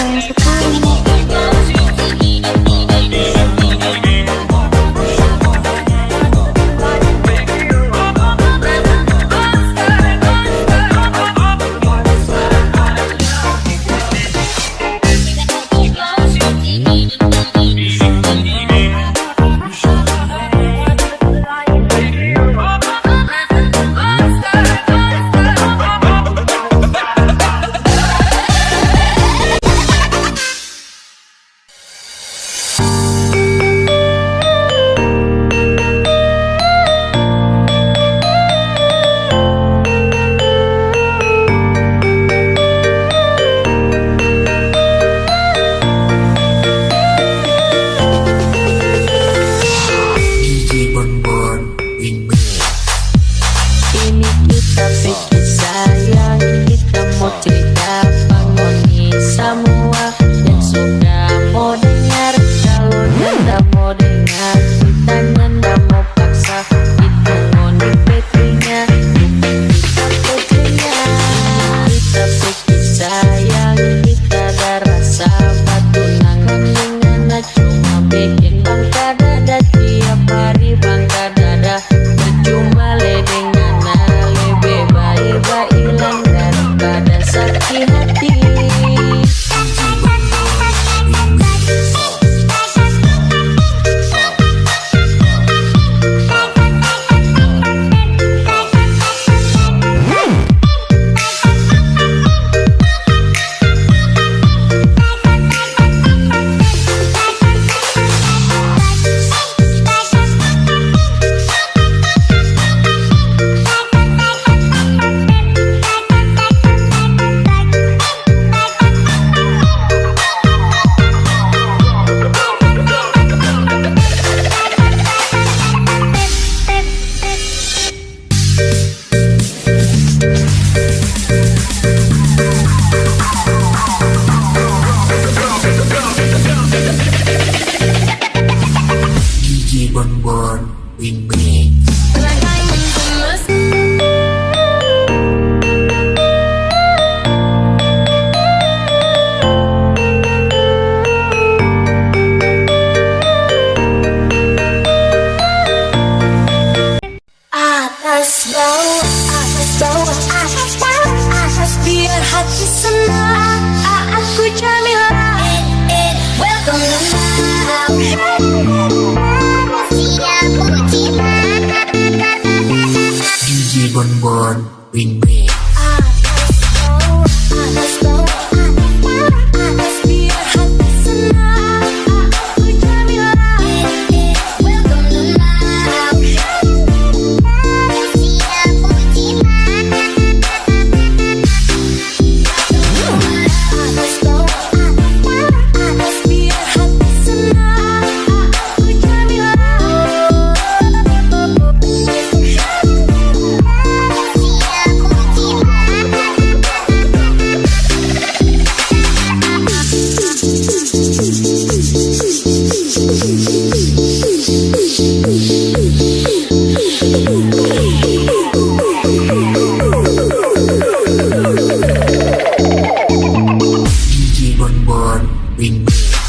exclusive on, we made Remix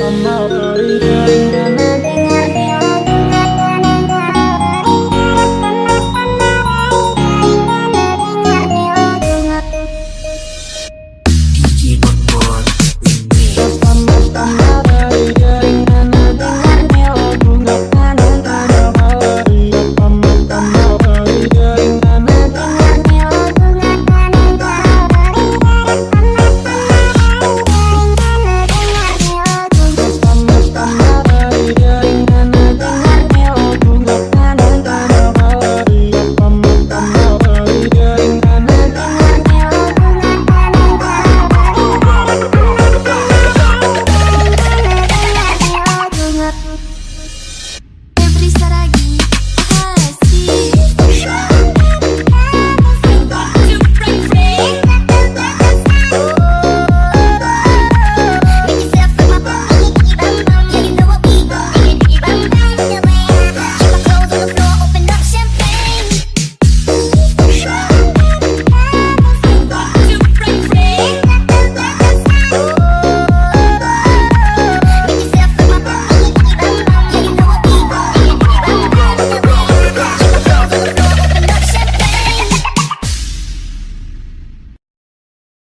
I'm not